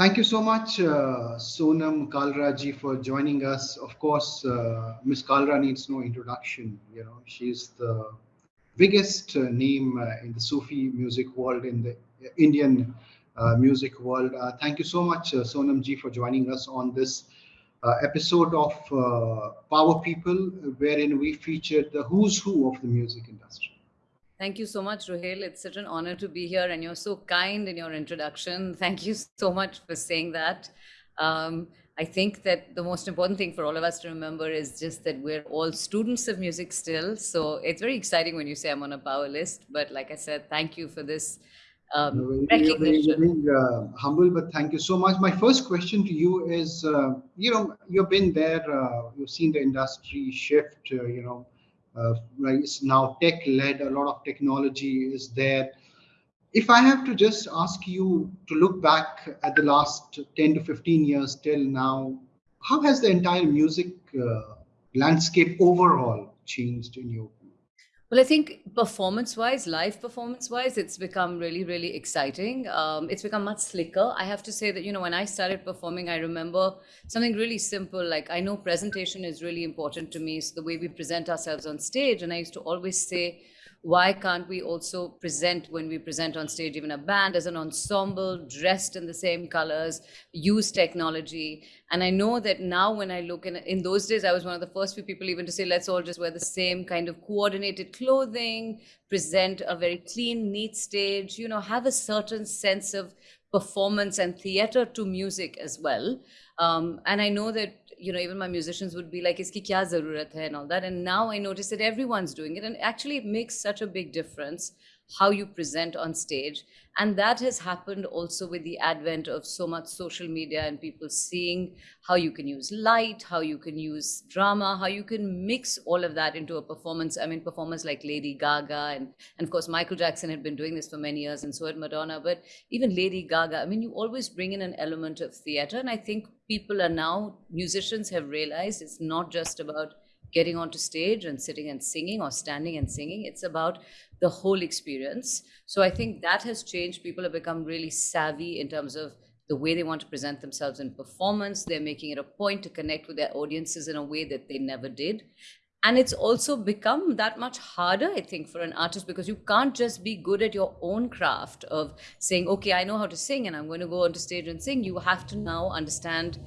Thank you so much, uh, Sonam Kalra ji, for joining us. Of course, uh, Ms. Kalra needs no introduction. You know, she's the biggest uh, name uh, in the Sufi music world, in the Indian uh, music world. Uh, thank you so much, Sonam ji, for joining us on this episode of Power People, wherein we featured the who's who of the music industry. Thank you so much, Ruhail. It's such an honor to be here, and you're so kind in your introduction. Thank you so much for saying that. Um, I think that the most important thing for all of us to remember is just that we're all students of music still. So it's very exciting when you say I'm on a power list. But like I said, thank you for this um, recognition. Being, uh, humble, but thank you so much. My first question to you is, uh, you know, you've been there, uh, you've seen the industry shift, uh, you know, uh, it's now tech led a lot of technology is there if i have to just ask you to look back at the last 10 to 15 years till now how has the entire music uh, landscape overall changed in your well, I think performance wise, live performance wise, it's become really, really exciting. Um, it's become much slicker. I have to say that, you know, when I started performing, I remember something really simple. Like, I know presentation is really important to me. So, the way we present ourselves on stage. And I used to always say, why can't we also present when we present on stage even a band as an ensemble dressed in the same colors use technology? And i know that now when i look in in those days i was one of the first few people even to say let's all just wear the same kind of coordinated clothing present a very clean neat stage you know have a certain sense of performance and theater to music as well. Um, and i know that you know, even my musicians would be like, iski kya zarurat hai and all that. And now I notice that everyone's doing it. And actually it makes such a big difference how you present on stage. And that has happened also with the advent of so much social media and people seeing how you can use light, how you can use drama, how you can mix all of that into a performance. I mean, performers like Lady Gaga and, and of course, Michael Jackson had been doing this for many years and so had Madonna. But even Lady Gaga, I mean, you always bring in an element of theater. And I think people are now, musicians have realized it's not just about getting onto stage and sitting and singing or standing and singing. It's about the whole experience. So I think that has changed. People have become really savvy in terms of the way they want to present themselves in performance. They're making it a point to connect with their audiences in a way that they never did. And it's also become that much harder, I think, for an artist because you can't just be good at your own craft of saying, okay, I know how to sing and I'm going to go onto stage and sing. You have to now understand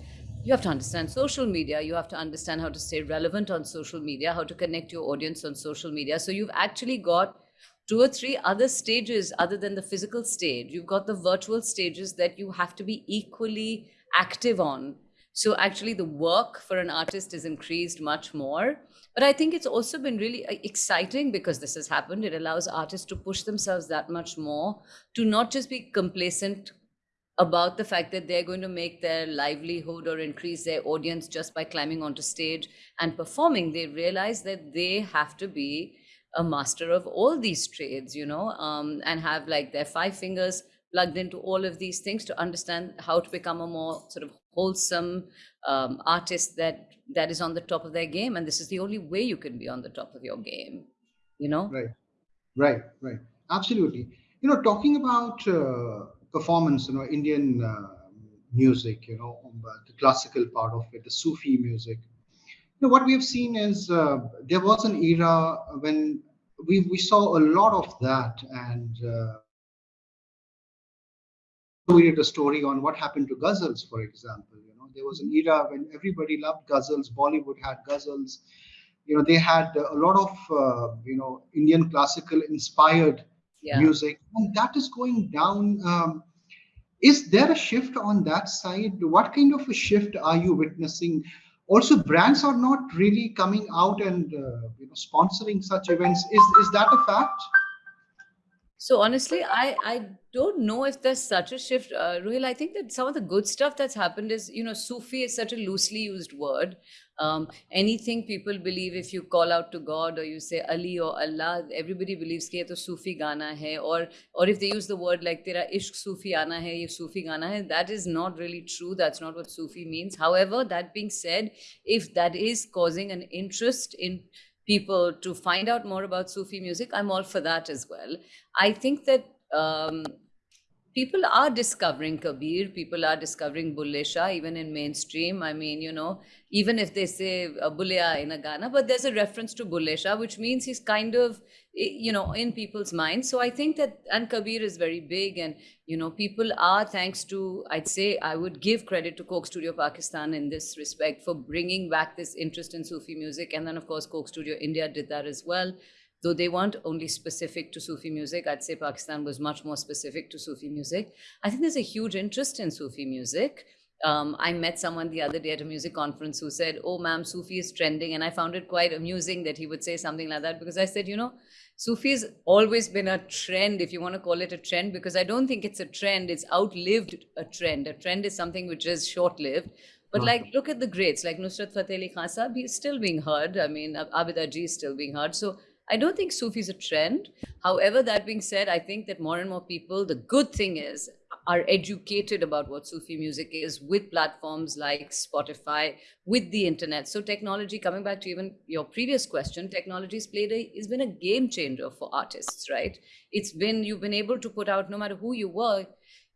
you have to understand social media you have to understand how to stay relevant on social media how to connect your audience on social media. So you've actually got two or three other stages other than the physical stage. You've got the virtual stages that you have to be equally active on. So actually the work for an artist is increased much more. But i think it's also been really uh, exciting because this has happened. It allows artists to push themselves that much more to not just be complacent about the fact that they're going to make their livelihood or increase their audience just by climbing onto stage and performing. They realize that they have to be a master of all these trades, you know, um, and have like their five fingers plugged into all of these things to understand how to become a more sort of wholesome um, artist that that is on the top of their game. And this is the only way you can be on the top of your game, you know? Right, right, right. Absolutely. You know, talking about uh, performance, you know, Indian uh, music, you know, the classical part of it, the Sufi music. You know, what we have seen is uh, there was an era when we, we saw a lot of that and uh, we did a story on what happened to ghazals, for example. You know, there was an era when everybody loved ghazals. Bollywood had ghazals. You know, they had a lot of uh, you know Indian classical inspired yeah. music, and that is going down. Um, is there a shift on that side? What kind of a shift are you witnessing? Also, brands are not really coming out and uh, you know sponsoring such events. Is is that a fact? So honestly, I I don't know if there's such a shift, uh, Ruhil. I think that some of the good stuff that's happened is, you know, Sufi is such a loosely used word. Um, anything people believe, if you call out to God or you say Ali or Allah, everybody believes कि ये तो Sufi गाना है. Or or if they use the word like तेरा इश्क Sufi आना है, ये Sufi गाना है, that is not really true. That's not what Sufi means. However, that being said, if that is causing an interest in people to find out more about Sufi music, I'm all for that as well. I think that um, people are discovering Kabir, people are discovering Bulle Shah, even in mainstream. I mean, you know, even if they say uh, in a Ghana, but there's a reference to Bulle Shah, which means he's kind of, you know, in people's minds. So I think that, and Kabir is very big, and, you know, people are, thanks to, I'd say, I would give credit to Coke Studio Pakistan in this respect for bringing back this interest in Sufi music. And then, of course, Coke Studio India did that as well though they weren't only specific to Sufi music, I'd say Pakistan was much more specific to Sufi music. I think there's a huge interest in Sufi music. Um, I met someone the other day at a music conference who said, Oh, ma'am, Sufi is trending. And I found it quite amusing that he would say something like that because I said, You know, Sufi has always been a trend, if you want to call it a trend, because I don't think it's a trend. It's outlived a trend. A trend is something which is short lived. But like, look at the greats, like Nusrat Fateh Ali Khan Sahib, he's still being heard. I mean, Abida ji is still being heard. So I don't think Sufi is a trend. However, that being said, I think that more and more people, the good thing is, are educated about what Sufi music is with platforms like Spotify, with the internet. So technology, coming back to even your previous question, technology has played a, has been a game changer for artists, right? It's been, you've been able to put out, no matter who you were,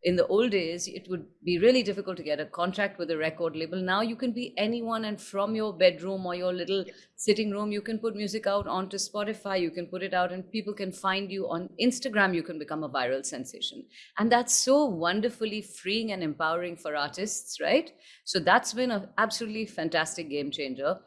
in the old days, it would be really difficult to get a contract with a record label. Now you can be anyone, and from your bedroom or your little sitting room, you can put music out onto Spotify, you can put it out, and people can find you on Instagram. You can become a viral sensation. And that's so wonderfully freeing and empowering for artists, right? So that's been an absolutely fantastic game changer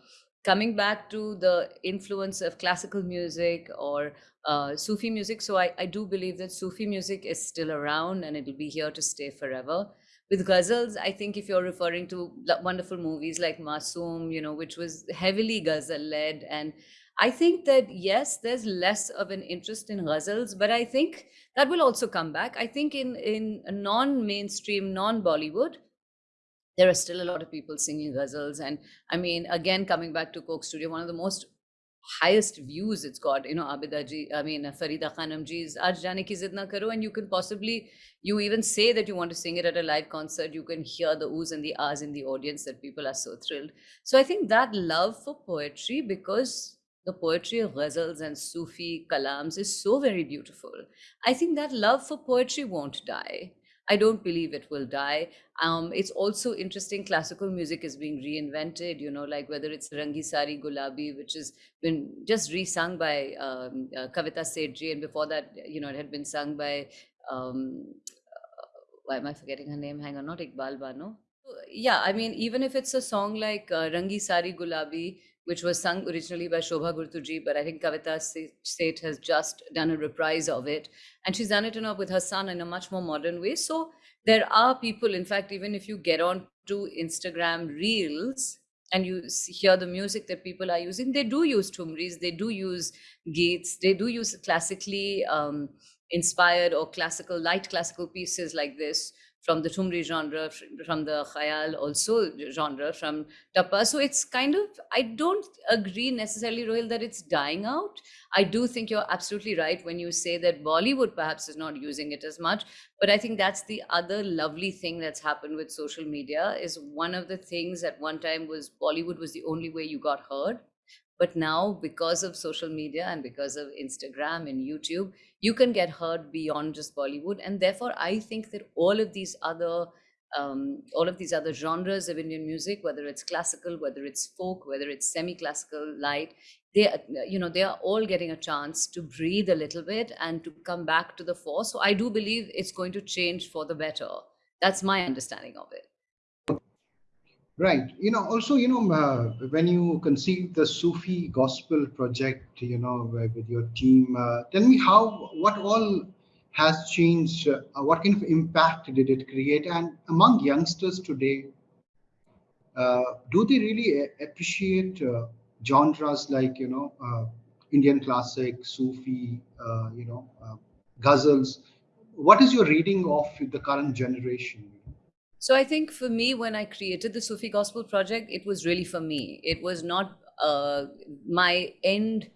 coming back to the influence of classical music or uh, Sufi music. So I, I do believe that Sufi music is still around and it'll be here to stay forever. With ghazals, I think if you're referring to wonderful movies like Masoom, you know, which was heavily ghazal led. And I think that, yes, there's less of an interest in ghazals, but I think that will also come back. I think in, in non mainstream, non Bollywood, there are still a lot of people singing ghazals. And I mean, again, coming back to Coke Studio, one of the most highest views it's got, you know, Abida ji, I mean, Farida Khanum ji's Aaj Jane Ki Zid Na Karo, and you can possibly, you even say that you want to sing it at a live concert, you can hear the oohs and the ahs in the audience that people are so thrilled. So I think that love for poetry, because the poetry of ghazals and Sufi kalams is so very beautiful. I think that love for poetry won't die. I don't believe it will die. Um, it's also interesting. Classical music is being reinvented. You know, like whether it's Rangi Sari Gulabi, which has been just resung by um, uh, Kavita Sethji, and before that, you know, it had been sung by. Um, uh, why am I forgetting her name? Hang on, not Iqbal Bano. Yeah, I mean, even if it's a song like uh, Rangi Sari Gulabi, which was sung originally by Shobha Gurtuji, but I think Kavita Seth has just done a reprise of it. And she's done it know, with her son in a much more modern way. So there are people, in fact, even if you get on to Instagram Reels and you hear the music that people are using, they do use thumris, they do use gates, they do use classically um, inspired or classical, light classical pieces like this from the Thumri genre, from the Khayal also genre, from Tappa. So it's kind of, I don't agree necessarily, Rohil, that it's dying out. I do think you're absolutely right when you say that Bollywood perhaps is not using it as much. But I think that's the other lovely thing that's happened with social media is one of the things at one time was Bollywood was the only way you got heard. But now, because of social media and because of Instagram and YouTube, you can get heard beyond just Bollywood. And therefore, I think that all of these other um, all of these other genres of Indian music, whether it's classical, whether it's folk, whether it's semi-classical, light, they, you know, they are all getting a chance to breathe a little bit and to come back to the fore. So I do believe it's going to change for the better. That's my understanding of it. Right. You know, also, you know, uh, when you conceived the Sufi gospel project, you know, with your team, uh, tell me how, what all has changed? Uh, what kind of impact did it create? And among youngsters today, uh, do they really appreciate uh, genres like, you know, uh, Indian classic, Sufi, you know, ghazals. What is your reading of the current generation? So I think for me, when I created the Sufi Gospel Project, it was really for me. It was not uh, my end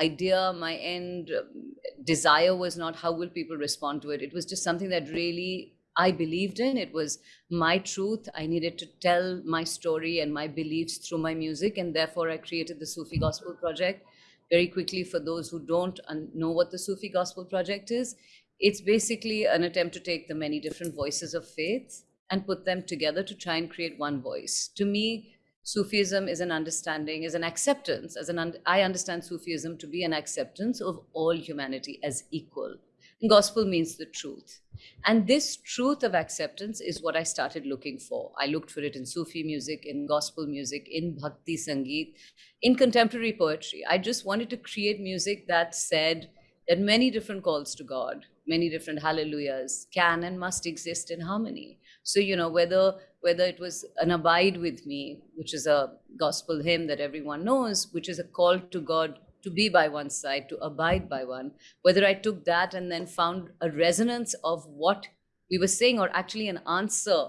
idea, my end um, desire was not how will people respond to it. It was just something that really I believed in. It was my truth. I needed to tell my story and my beliefs through my music. And therefore, I created the Sufi Gospel Project. Very quickly, for those who don't know what the Sufi Gospel Project is, it's basically an attempt to take the many different voices of faith and put them together to try and create one voice. To me, Sufism is an understanding, is an acceptance, as an un- I understand Sufism to be an acceptance of all humanity as equal. And gospel means the truth. And this truth of acceptance is what I started looking for. I looked for it in Sufi music, in gospel music, in Bhakti Sangeet, in contemporary poetry. I just wanted to create music that said that many different calls to God, many different hallelujahs can and must exist in harmony. So, you know, whether whether it was an abide with me, which is a gospel hymn that everyone knows, which is a call to God to be by one side, to abide by one, whether I took that and then found a resonance of what we were saying, or actually an answer.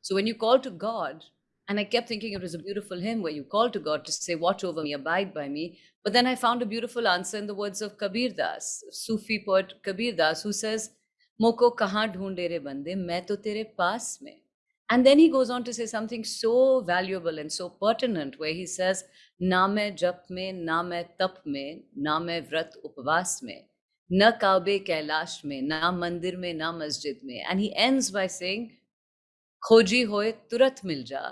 So when you call to God, and I kept thinking it was a beautiful hymn where you call to God to say, Watch over me, abide by me. But then I found a beautiful answer in the words of Kabir Das, Sufi poet Kabir Das, who says, मोको कहाँ ढूंढे रे बंदे, मैं तो तेरे पास में। And then he goes on to say something so valuable and so pertinent way he says ना मैं जप में, ना मैं तप में, ना मैं व्रत उपवास में, न काबे कैलाश में, ना मंदिर में, ना मस्जिद में। And he ends by saying खोजी हो तुरंत मिल जा,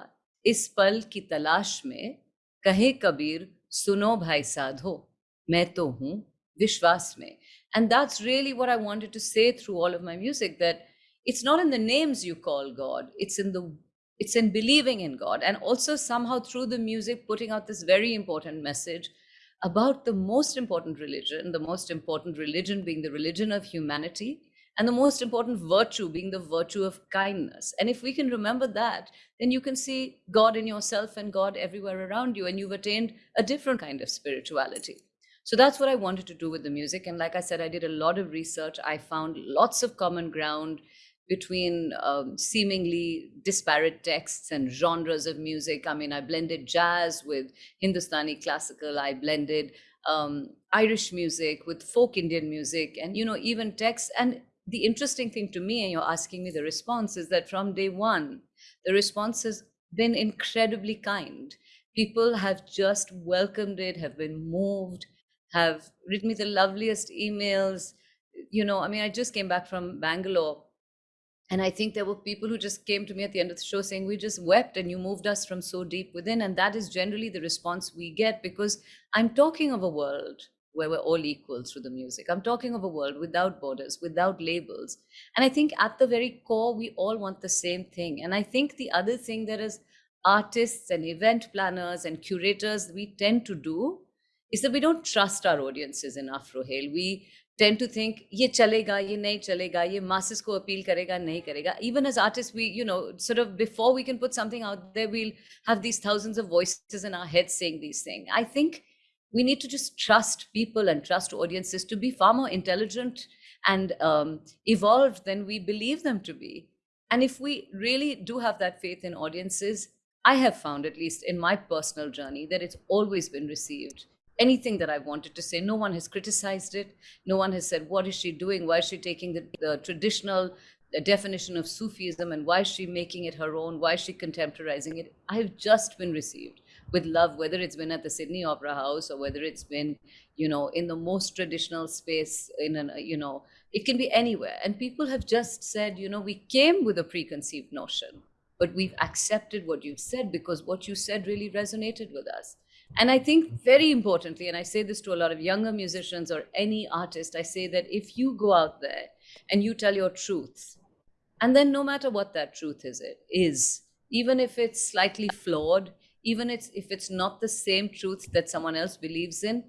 इस पल की तलाश में कहे कबीर, सुनो भाई साधो, मैं तो हूँ विश्वास में। And that's really what i wanted to say through all of my music that it's not in the names you call god it's in the it's in believing in god. And also somehow through the music putting out this very important message about the most important religion the most important religion being the religion of humanity and the most important virtue being the virtue of kindness. And if we can remember that then you can see god in yourself and god everywhere around you and you've attained a different kind of spirituality so that's what i wanted to do with the music and like i said i did a lot of research i found lots of common ground between um, seemingly disparate texts and genres of music. I mean, I blended jazz with Hindustani classical, I blended um, Irish music with folk Indian music, and you know, even texts. And the interesting thing to me, and you're asking me the response, is that from day one, the response has been incredibly kind. People have just welcomed it, have been moved, have written me the loveliest emails. You know, I mean, I just came back from Bangalore and I think there were people who just came to me at the end of the show saying, We just wept and you moved us from so deep within. And that is generally the response we get because I'm talking of a world where we're all equal through the music. I'm talking of a world without borders, without labels. And I think at the very core, we all want the same thing. And I think the other thing that as artists and event planners and curators we tend to do is that we don't trust our audiences enough, Rohail. We tend to think ye chalega ye nahi chalega ye masses ko appeal karega nahi karega even as artists we you know sort of before we can put something out there we'll have these thousands of voices in our heads saying these things. I think we need to just trust people and trust audiences to be far more intelligent and um, evolved than we believe them to be. And if we really do have that faith in audiences i have found at least in my personal journey that it's always been received anything that I wanted to say. No one has criticized it. No one has said, What is she doing? Why is she taking the, the traditional the definition of Sufism and why is she making it her own? Why is she contemporizing it? I've just been received with love, whether it's been at the Sydney Opera House or whether it's been, you know, in the most traditional space in an, uh, you know, it can be anywhere. And people have just said, you know, we came with a preconceived notion, but we've accepted what you've said because what you said really resonated with us. And I think very importantly, and I say this to a lot of younger musicians or any artist, I say that if you go out there and you tell your truth, and then no matter what that truth is, it is, even if it's slightly flawed, even it's if it's not the same truth that someone else believes in,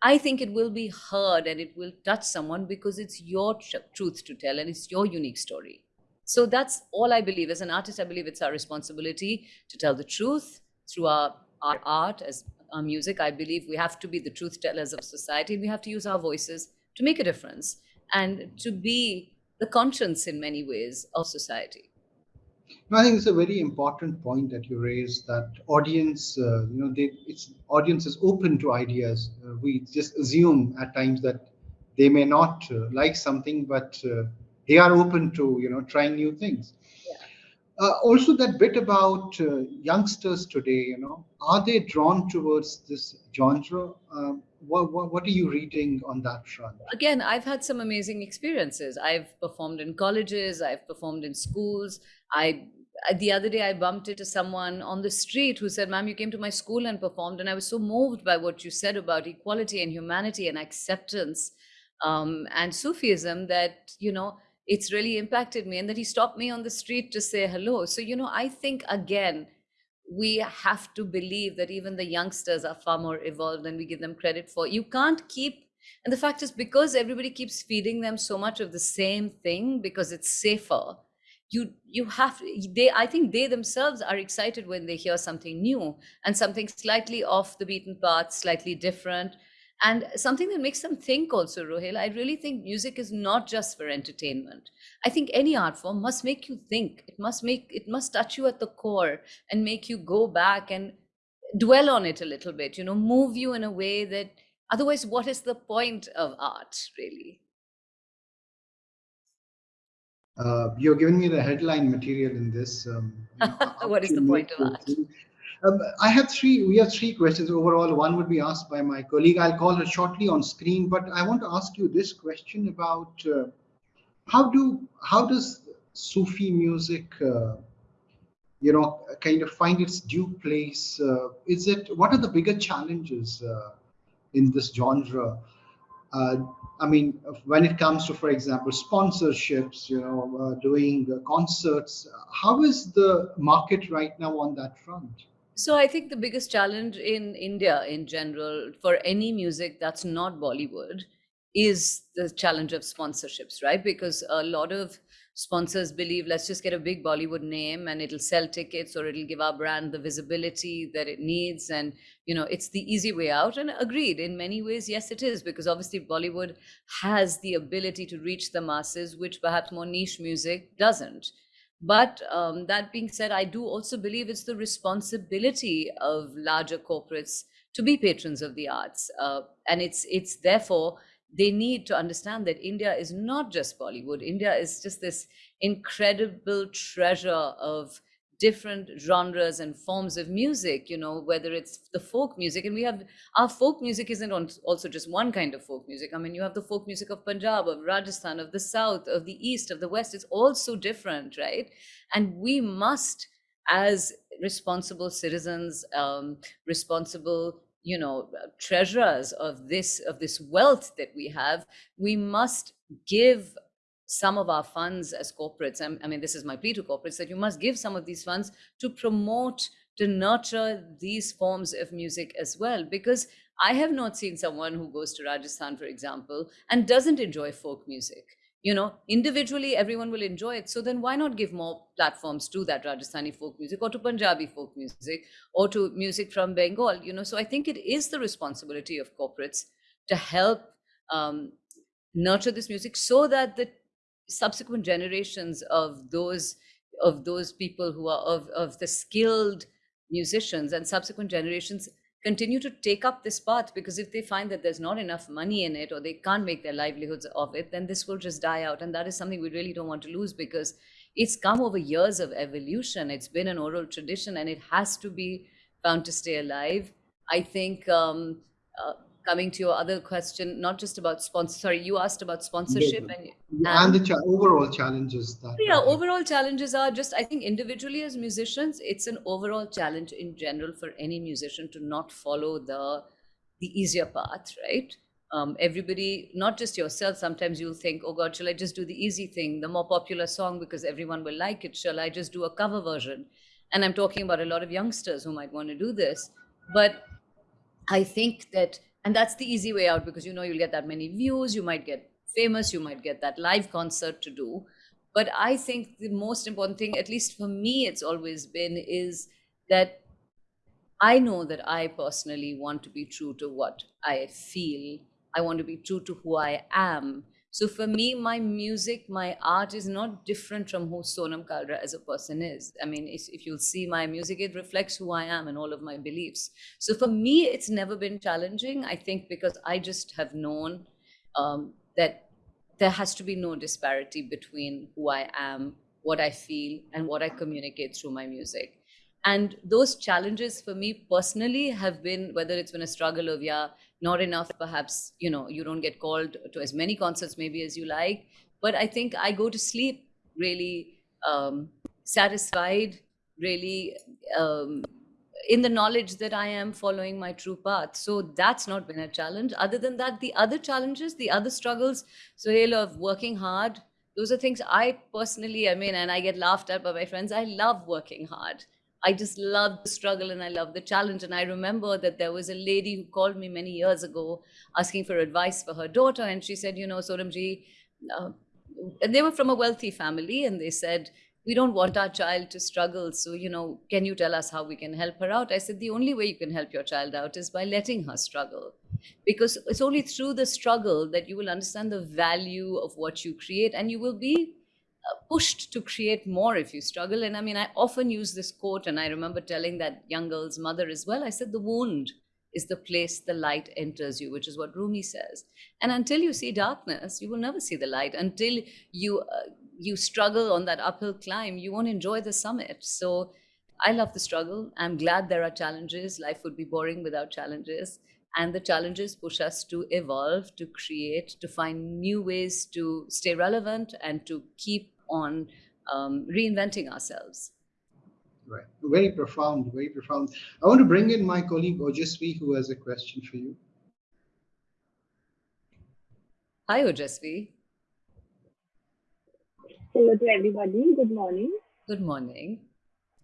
I think it will be heard and it will touch someone because it's your tr- truth to tell and it's your unique story. So that's all I believe. As an artist, I believe it's our responsibility to tell the truth through our our art, as our music. I believe we have to be the truth tellers of society. We have to use our voices to make a difference. and to be the conscience in many ways of society. I think it's a very important point that you raised that audience, uh, you know, they, it's audience is open to ideas. Uh, we just assume at times that they may not uh, like something, but uh, they are open to, you know, trying new things. Uh, also, that bit about uh, youngsters today, you know, are they drawn towards this genre? Um, what, what, what, are you reading on that front? Again, I've had some amazing experiences. I've performed in colleges, I've performed in schools. I the other day I bumped into someone on the street who said, Ma'am, you came to my school and performed, and I was so moved by what you said about equality and humanity and acceptance um, and Sufism that, you know, it's really impacted me. And that he stopped me on the street to say hello. So, you know, I think again, we have to believe that even the youngsters are far more evolved than we give them credit for. You can't keep, and the fact is, because everybody keeps feeding them so much of the same thing because it's safer, you you have they i think they themselves are excited when they hear something new and something slightly off the beaten path slightly different and something that makes them think also rohil i really think music is not just for entertainment. I think any art form must make you think. It must make it must touch you at the core and make you go back and dwell on it a little bit you know move you in a way that otherwise what is the point of art really? Uh, you're giving me the headline material in this um, what is the point of art um, I have three, we have three questions overall. One would be asked by my colleague. I'll call her shortly on screen, but I want to ask you this question about uh, how do, how does Sufi music, uh, you know, kind of find its due place? Uh, is it, what are the bigger challenges uh, in this genre? Uh, I mean, when it comes to, for example, sponsorships, you know, uh, doing concerts, how is the market right now on that front? So I think the biggest challenge in India in general for any music that's not Bollywood is the challenge of sponsorships, right? Because a lot of sponsors believe let's just get a big Bollywood name and it'll sell tickets or it'll give our brand the visibility that it needs. And, you know, it's the easy way out. And agreed, in many ways, yes, it is, because obviously Bollywood has the ability to reach the masses, which perhaps more niche music doesn't. But um, that being said, I do also believe it's the responsibility of larger corporates to be patrons of the arts, uh, and it's it's therefore they need to understand that India is not just Bollywood. India is just this incredible treasure of different genres and forms of music you know whether it's the folk music and we have our folk music isn't also just one kind of folk music. I mean you have the folk music of punjab of rajasthan of the south of the east of the west. It's all so different right? And we must as responsible citizens um, responsible you know treasurers of this of this wealth that we have we must give some of our funds as corporates, I mean, this is my plea to corporates, that you must give some of these funds to promote, to nurture these forms of music as well. Because I have not seen someone who goes to Rajasthan, for example, and doesn't enjoy folk music. You know, individually, everyone will enjoy it. So then why not give more platforms to that Rajasthani folk music or to Punjabi folk music or to music from Bengal? You know, so I think it is the responsibility of corporates to help um, nurture this music so that the subsequent generations of those of those people who are of, of the skilled musicians and subsequent generations continue to take up this path because if they find that there's not enough money in it or they can't make their livelihoods of it then this will just die out. And that is something we really don't want to lose because it's come over years of evolution. It's been an oral tradition and it has to be found to stay alive. I think um, uh, coming to your other question, not just about sponsor. Sorry, you asked about sponsorship yeah. and, and, and the cha- overall challenges. That yeah, overall challenges are just I think individually as musicians, it's an overall challenge in general for any musician to not follow the the easier path, right? Um, everybody, not just yourself, sometimes you'll think, oh God, shall I just do the easy thing, the more popular song because everyone will like it? Shall I just do a cover version? And I'm talking about a lot of youngsters who might want to do this. But I think that and that's the easy way out because you know you'll get that many views you might get famous you might get that live concert to do. But i think the most important thing at least for me it's always been is that i know that i personally want to be true to what i feel. I want to be true to who i am So for me, my music, my art is not different from who Sonam Kalra as a person is. I mean, if you'll see my music, it reflects who I am and all of my beliefs. So for me, it's never been challenging. I think because I just have known um, that there has to be no disparity between who I am, what I feel, and what I communicate through my music. And those challenges for me personally have been whether it's been a struggle of, yeah, not enough perhaps you know you don't get called to as many concerts maybe as you like. But i think i go to sleep really um, satisfied really um, in the knowledge that i am following my true path. So that's not been a challenge. Other than that the other challenges the other struggles Sohail of working hard those are things i personally i mean and i get laughed at by my friends i love working hard I just love the struggle and I love the challenge. And I remember that there was a lady who called me many years ago asking for advice for her daughter. And she said, you know, Sonamji, uh, and they were from a wealthy family and they said, we don't want our child to struggle. So, you know, can you tell us how we can help her out? I said, the only way you can help your child out is by letting her struggle. Because it's only through the struggle that you will understand the value of what you create and you will be pushed to create more if you struggle. And I mean, I often use this quote, and I remember telling that young girl's mother as well. I said, The wound is the place the light enters you, which is what Rumi says. And until you see darkness, you will never see the light. Until you uh, you struggle on that uphill climb, you won't enjoy the summit. So I love the struggle. I'm glad there are challenges. Life would be boring without challenges. And the challenges push us to evolve, to create, to find new ways to stay relevant and to keep on um, reinventing ourselves. Right. Very profound, very profound. I want to bring in my colleague Ojasvi, who has a question for you. Hi, Ojasvi. Hello to everybody. Good morning. Good morning.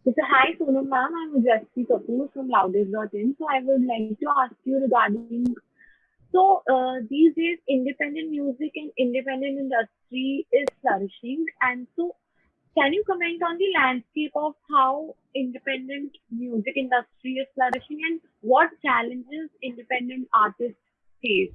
So, hi, Sonam ma'am. I'm Ojasvi Kapoor from Loudest.in. So, I would like to ask you regarding so uh, these days, independent music and independent industry is flourishing. And so, can you comment on the landscape of how independent music industry is flourishing and what challenges independent artists face?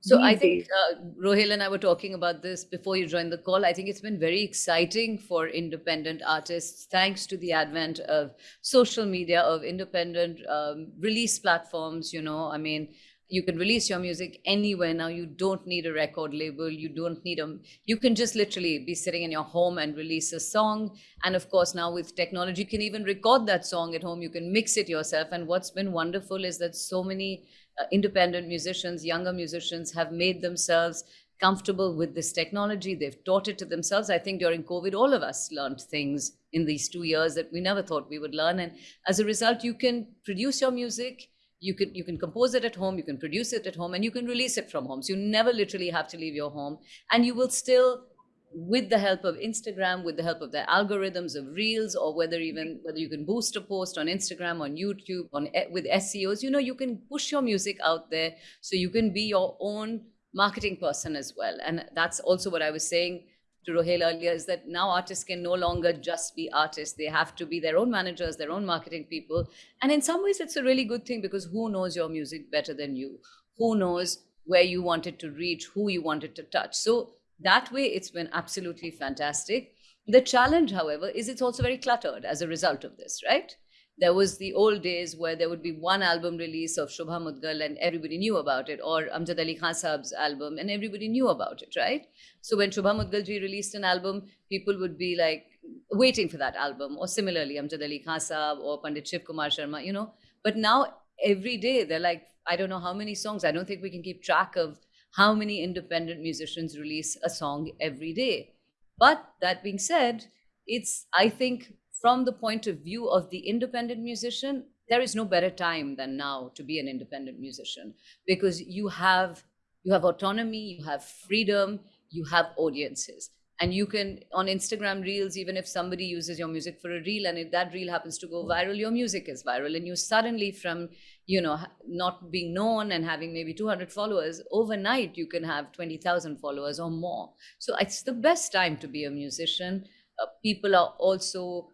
So I think uh, Rohil and I were talking about this before you joined the call. I think it's been very exciting for independent artists, thanks to the advent of social media, of independent um, release platforms. You know, I mean, you can release your music anywhere now. You don't need a record label. You don't need a you can just literally be sitting in your home and release a song. And of course now with technology you can even record that song at home. You can mix it yourself. And what's been wonderful is that so many Uh, independent musicians younger musicians have made themselves comfortable with this technology. They've taught it to themselves. I think during covid all of us learned things in these 2 years that we never thought we would learn. And as a result you can produce your music. You can you can compose it at home. You can produce it at home and you can release it from home. So you never literally have to leave your home and you will still with the help of instagram with the help of the algorithms of reels or whether even whether you can boost a post on instagram on youtube on eh, with seos you know you can push your music out there so you can be your own marketing person as well and that's also what i was saying to Rohel earlier is that now artists can no longer just be artists. They have to be their own managers, their own marketing people. And in some ways, it's a really good thing because who knows your music better than you? Who knows where you wanted to reach, who you wanted to touch? So that way, it's been absolutely fantastic. The challenge, however, is it's also very cluttered as a result of this, right? there was the old days where there would be one album release of Shubha Mudgal and everybody knew about it, or Amjad Ali Khan Saab's album and everybody knew about it, right? So when Shubha Mudgal ji released an album, people would be like waiting for that album, or similarly Amjad Ali Khan Saab or Pandit Shiv Kumar Sharma, you know. But now every day they're like, I don't know how many songs. I don't think we can keep track of how many independent musicians release a song every day. But that being said, it's I think from the point of view of the independent musician, there is no better time than now to be an independent musician because you have you have autonomy, you have freedom, you have audiences. And you can on Instagram Reels, even if somebody uses your music for a reel and if that reel happens to go viral, your music is viral. And you suddenly, from you know, not being known and having maybe 200 followers, overnight you can have 20,000 followers or more. So it's the best time to be a musician. Uh, people are also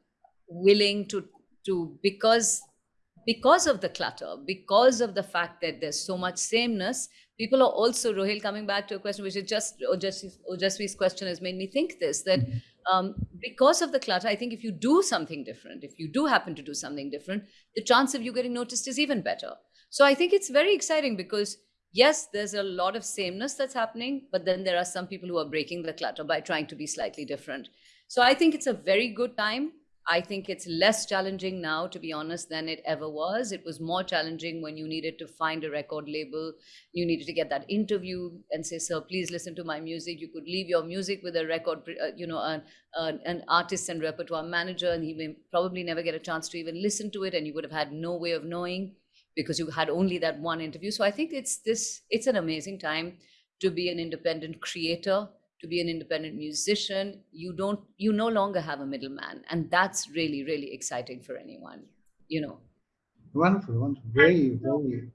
willing to to because because of the clutter, because of the fact that there's so much sameness, people are also, Rohil, coming back to a question which is just Ojasvi's question has made me think this that mm-hmm. um, because of the clutter, I think if you do something different, if you do happen to do something different, the chance of you getting noticed is even better. So I think it's very exciting because yes, there's a lot of sameness that's happening, but then there are some people who are breaking the clutter by trying to be slightly different. So I think it's a very good time I think it's less challenging now, to be honest, than it ever was. It was more challenging when you needed to find a record label. You needed to get that interview and say, "Sir, please listen to my music." You could leave your music with a record, uh, you know, an, uh, an artist and repertoire manager, and he may probably never get a chance to even listen to it, and you would have had no way of knowing because you had only that one interview. So I think it's this. It's an amazing time to be an independent creator to be an independent musician you don't you no longer have a middleman. And that's really really exciting for anyone you know. Wonderful wonderful. Very very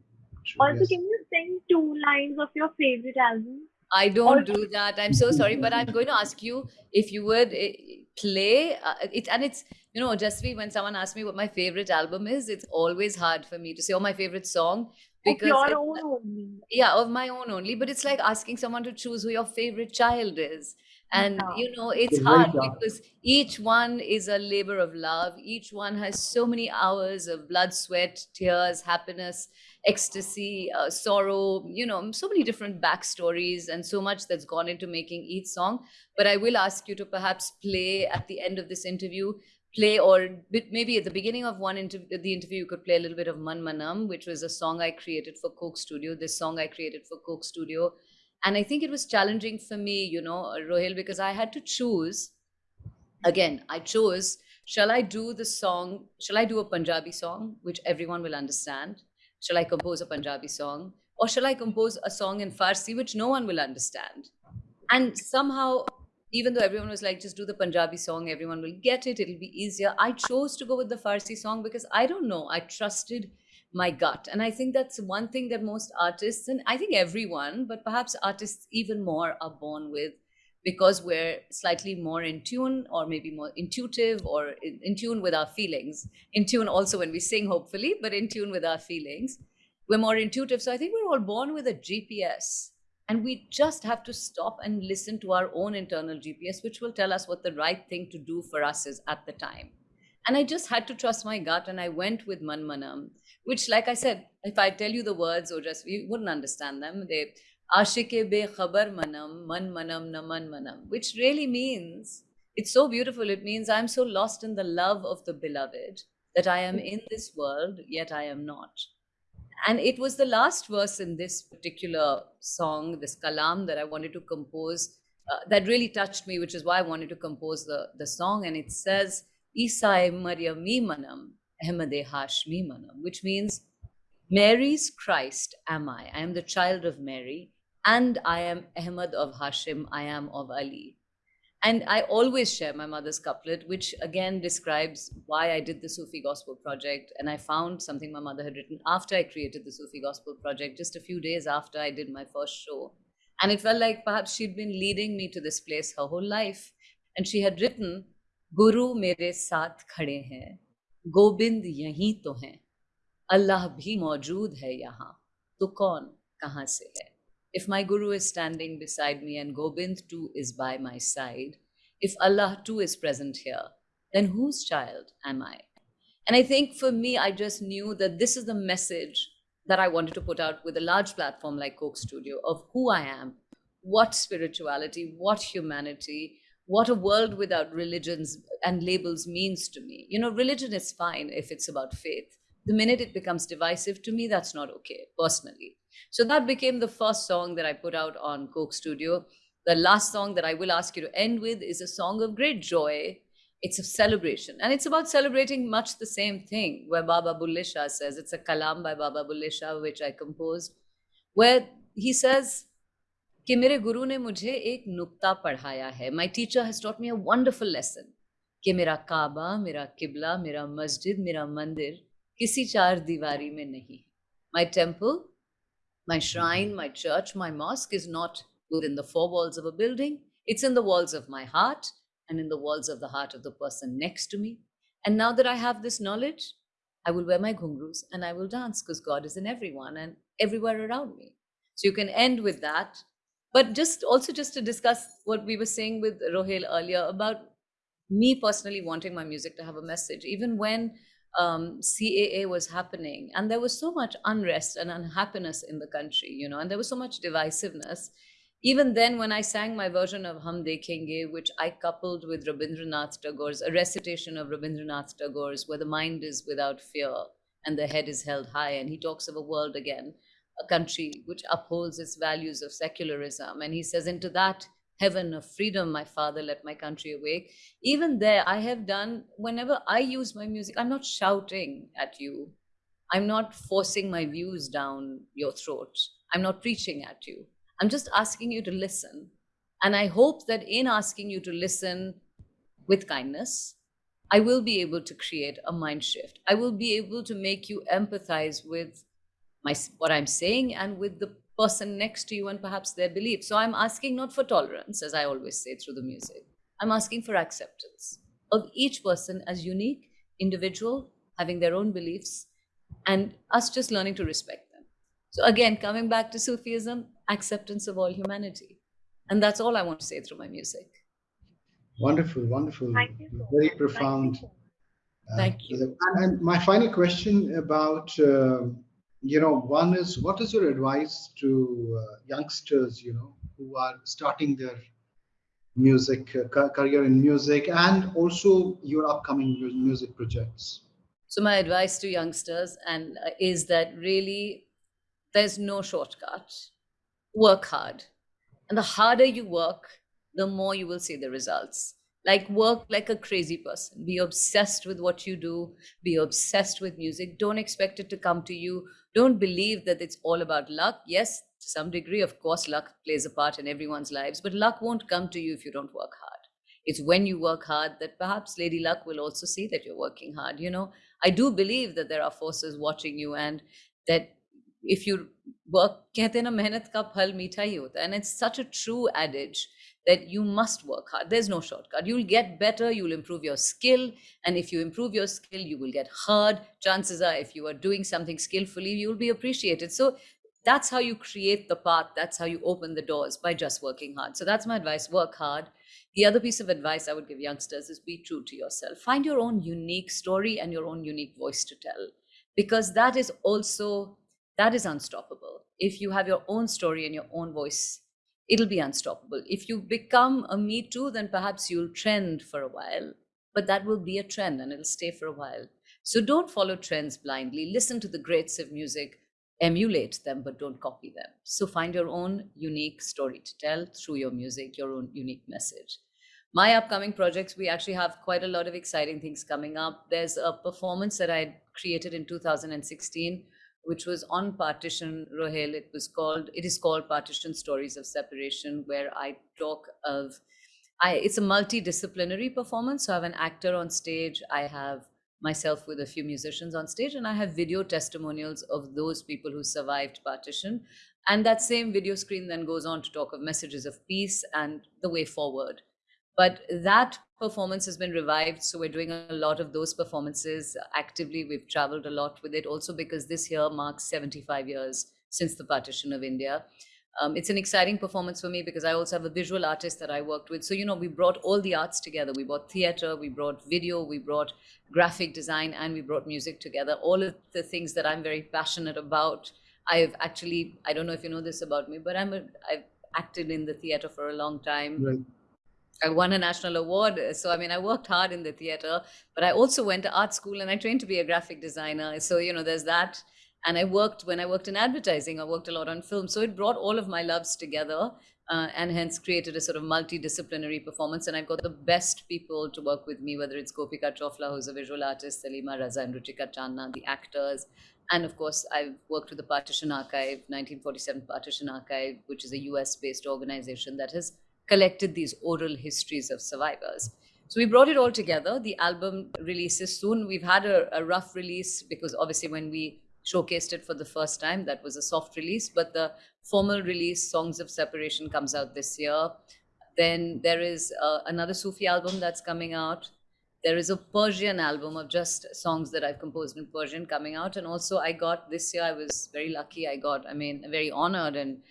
also can you sing two lines of your favorite album? I don't do that. I'm so sorry but i'm going to ask you if you would eh, play uh, it and it's you know just when someone asks me what my favorite album is it's always hard for me to say oh my favorite song because of your own only. yeah of my own only but it's like asking someone to choose who your favorite child is and yeah. you know it's, it's hard because each one is a labor of love each one has so many hours of blood sweat tears happiness ecstasy uh, sorrow you know so many different backstories and so much that's gone into making each song but i will ask you to perhaps play at the end of this interview play or maybe at the beginning of one interview the interview you could play a little bit of man manam which was a song i created for coke studio this song i created for coke studio. And i think it was challenging for me you know uh, rohil because i had to choose again i chose shall i do the song shall i do a punjabi song which everyone will understand? Shall i compose a punjabi song? Or shall i compose a song in farsi which no one will understand? And somehow even though everyone was like, just do the Punjabi song, everyone will get it, it'll be easier. I chose to go with the Farsi song because I don't know, I trusted my gut. And I think that's one thing that most artists, and I think everyone, but perhaps artists even more, are born with because we're slightly more in tune or maybe more intuitive or in, in tune with our feelings. In tune also when we sing, hopefully, but in tune with our feelings. We're more intuitive. So I think we're all born with a GPS and we just have to stop and listen to our own internal GPS, which will tell us what the right thing to do for us is at the time. And I just had to trust my gut and I went with Manmanam, which, like I said, if I tell you the words or just you wouldn't understand them. They Ashike be khabar manam, man manam na man manam, which really means it's so beautiful. It means I'm so lost in the love of the beloved that I am mm. in this world, yet I am not and it was the last verse in this particular song this kalam that i wanted to compose uh, that really touched me which is why i wanted to compose the, the song. And it says isai maryami manam ahmade hashmi which means mary's christ am i. I am the child of mary and i am ahmad of hashim. I am of ali and I always share my mother's couplet, which again describes why I did the Sufi Gospel Project. And I found something my mother had written after I created the Sufi Gospel Project, just a few days after I did my first show. And it felt like perhaps she'd been leading me to this place her whole life. And she had written, Guru mere saath khade hain, Gobind yahi to hain, Allah bhi maujood hai yahan, to kaun kahan se hai? If my Guru is standing beside me and Gobind too is by my side, if Allah too is present here, then whose child am I? And I think for me, I just knew that this is the message that I wanted to put out with a large platform like Coke Studio of who I am, what spirituality, what humanity, what a world without religions and labels means to me. You know, religion is fine if it's about faith. The minute it becomes divisive to me, that's not okay, personally. So that became the first song that I put out on Coke Studio. The last song that I will ask you to end with is a song of great joy. It's a celebration. And it's about celebrating much the same thing, where Baba Bulle Shah says, it's a kalam by Baba Bulle Shah, which I composed, where he says, कि मेरे गुरु ने मुझे एक नुक्ता पढ़ाया है my teacher has taught me a wonderful lesson कि मेरा काबा मेरा किबला मेरा मस्जिद मेरा मंदिर किसी चार दीवारी में नहीं my temple my shrine, my church, my mosque is not within the four walls of a building. It's in the walls of my heart and in the walls of the heart of the person next to me. And now that I have this knowledge, I will wear my ghungroos and I will dance because God is in everyone and everywhere around me. So you can end with that. But just also just to discuss what we were saying with Rohail earlier about me personally wanting my music to have a message, even when um, CAA was happening and there was so much unrest and unhappiness in the country, you know, and there was so much divisiveness. Even then when i sang my version of hum dekhenge which i coupled with rabindranath tagore's a recitation of rabindranath tagore's where the mind is without fear and the head is held high and he talks of a world again a country which upholds its values of secularism and he says into that heaven of freedom my father let my country awake even there i have done whenever i use my music i'm not shouting at you i'm not forcing my views down your throat i'm not preaching at you I'm just asking you to listen. And I hope that in asking you to listen with kindness, I will be able to create a mind shift. I will be able to make you empathize with my what I'm saying and with the person next to you and perhaps their beliefs. So I'm asking not for tolerance, as I always say through the music. I'm asking for acceptance of each person as unique, individual, having their own beliefs, and us just learning to respect them. So again, coming back to Sufism, acceptance of all humanity. And that's all I want to say through my music. Wonderful, wonderful. Very profound. Thank you. Uh, and my final question about, uh, you know, one is what is your advice to uh, youngsters, you know, who are starting their music uh, career in music and also your upcoming music projects? So my advice to youngsters and uh, is that really there's no shortcut work hard. And the harder you work, the more you will see the results. Like work like a crazy person. Be obsessed with what you do. Be obsessed with music. Don't expect it to come to you Don't believe that it's all about luck. Yes, to some degree, of course, luck plays a part in everyone's lives, but luck won't come to you if you don't work hard. It's when you work hard that perhaps Lady Luck will also see that you're working hard. You know, I do believe that there are forces watching you and that if you work कहते ना मेहनत का फल मीठा ही होता and it's such a true adage that you must work hard. There's no shortcut. You'll get better you'll improve your skill and if you improve your skill you will get heard chances are if you are doing something skillfully you'll be appreciated. So that's how you create the path. That's how you open the doors by just working hard. So that's my advice. Work hard. The other piece of advice i would give youngsters is be true to yourself. Find your own unique story and your own unique voice to tell because that is also that is unstoppable. If you have your own story and your own voice, it'll be unstoppable. If you become a Me Too, then perhaps you'll trend for a while, but that will be a trend and it'll stay for a while. So don't follow trends blindly. Listen to the greats of music, emulate them, but don't copy them. So find your own unique story to tell through your music, your own unique message. My upcoming projects, we actually have quite a lot of exciting things coming up. There's a performance that I created in 2016 which was on partition rohail it was called it is called partition stories of separation where i talk of i it's a multidisciplinary performance. So i have an actor on stage i have myself with a few musicians on stage and i have video testimonials of those people who survived partition. And that same video screen then goes on to talk of messages of peace and the way forward but that performance has been revived. So we're doing a lot of those performances actively. We've traveled a lot with it also because this year marks 75 years since the partition of India. Um, it's an exciting performance for me because I also have a visual artist that I worked with. So, you know, we brought all the arts together. We brought theater, we brought video, we brought graphic design, and we brought music together. All of the things that I'm very passionate about. I've actually, I don't know if you know this about me, but I'm a, I've acted in the theater for a long time. Right. I won a national award. So, I mean, I worked hard in the theater, but I also went to art school and I trained to be a graphic designer. So, you know, there's that. And I worked, when I worked in advertising, I worked a lot on film. So it brought all of my loves together uh, and hence created a sort of multidisciplinary performance. And I've got the best people to work with me, whether it's Gopika Chowfla, who's a visual artist, Salima Raza and Ruchika Channa, the actors. And of course, I've worked with the Partition Archive, 1947 Partition Archive, which is a US based organization that has collected these oral histories of survivors. So we brought it all together. The album releases soon. We've had a, a, rough release because obviously when we showcased it for the first time, that was a soft release. But the formal release, Songs of Separation, comes out this year. Then there is uh, another Sufi album that's coming out. there is a Persian album of just songs that I've composed in Persian coming out. And also, I got this year, I was very lucky. I got, I mean, very honored and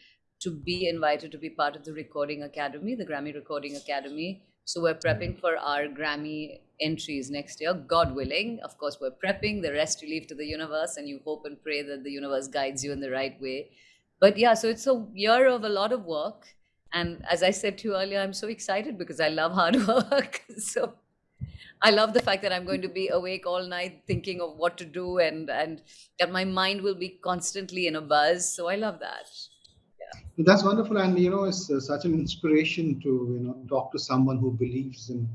to be invited to be part of the Recording Academy, the Grammy Recording Academy. So we're prepping mm. for our Grammy entries next year, God willing. Of course, we're prepping. The rest you leave to the universe, and you hope and pray that the universe guides you in the right way. But yeah, so it's a year of a lot of work. And as I said to you earlier, I'm so excited because I love hard work. so I love the fact that I'm going to be awake all night thinking of what to do and and that my mind will be constantly in a buzz. So I love that. That's wonderful, and you know, it's uh, such an inspiration to you know talk to someone who believes in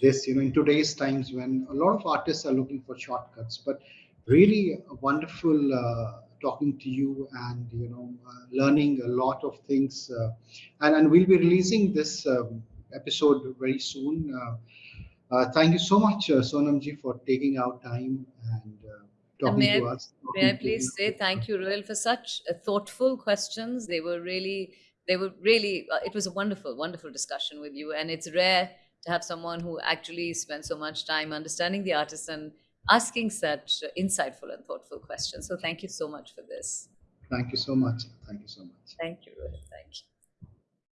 this. You know, in today's times when a lot of artists are looking for shortcuts, but really wonderful uh, talking to you and you know uh, learning a lot of things. Uh, and and we'll be releasing this um, episode very soon. Uh, uh, thank you so much, Sonamji, for taking out time and talking may to I, us. May I please say thank you, Ruel, for such uh, thoughtful questions. They were really, they were really, uh, it was a wonderful, wonderful discussion with you. And it's rare to have someone who actually spent so much time understanding the artist and asking such insightful and thoughtful questions. So thank you so much for this. Thank you so much. Thank you so much. Thank you, Ruel. Thank you.